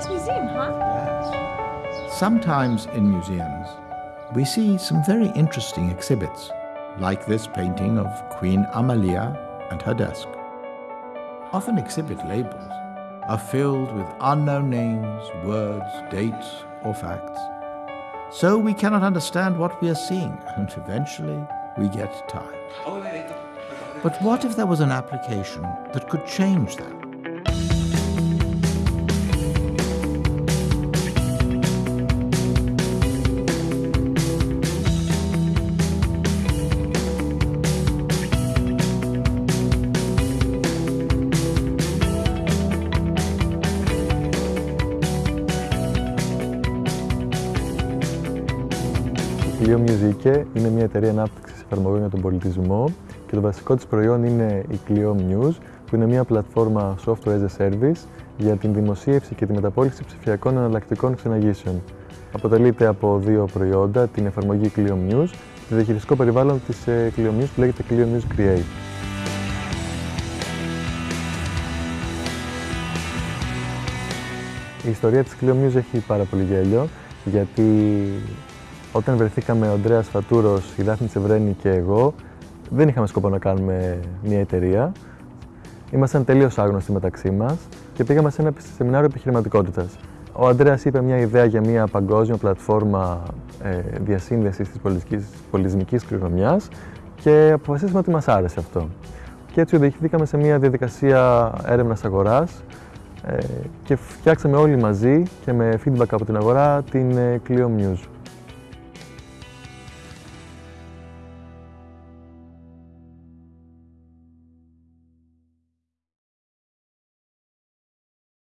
Nice museum, huh? Sometimes in museums, we see some very interesting exhibits, like this painting of Queen Amalia and her desk. Often exhibit labels are filled with unknown names, words, dates, or facts. So we cannot understand what we are seeing, and eventually we get tired. But what if there was an application that could change that? Η Clio Music είναι μια εταιρεία ανάπτυξης εφαρμογών για τον πολιτισμό και το βασικό της προϊόν είναι η Clio News, που είναι μια πλατφόρμα software as a service για την δημοσίευση και τη μεταπόληση ψηφιακών εναλλακτικών ξεναγήσεων. Αποτελείται από δύο προϊόντα, την εφαρμογή Clio News και το διαχειριστικό περιβάλλον της ε, Clio News που λέγεται Clio News Create. Η ιστορία της Clio News έχει πάρα πολύ γέλιο, γιατί όταν βρεθήκαμε ο Ανδρέας Φατούρος, η Δάφνη Τσεβρένη και εγώ, δεν είχαμε σκοπό να κάνουμε μια εταιρεία. Ήμασταν τελείως άγνωστοι μεταξύ μας και πήγαμε σε ένα σεμινάριο επιχειρηματικότητας. Ο Ανδρέας είπε μια ιδέα για μια παγκόσμια πλατφόρμα ε, διασύνδεσης της πολιτισμικής κληρονομιάς και αποφασίσαμε ότι μας άρεσε αυτό. Και έτσι οδηγηθήκαμε σε μια διαδικασία έρευνας αγοράς ε, και φτιάξαμε όλοι μαζί και με feedback από την αγορά την ε, Clio News.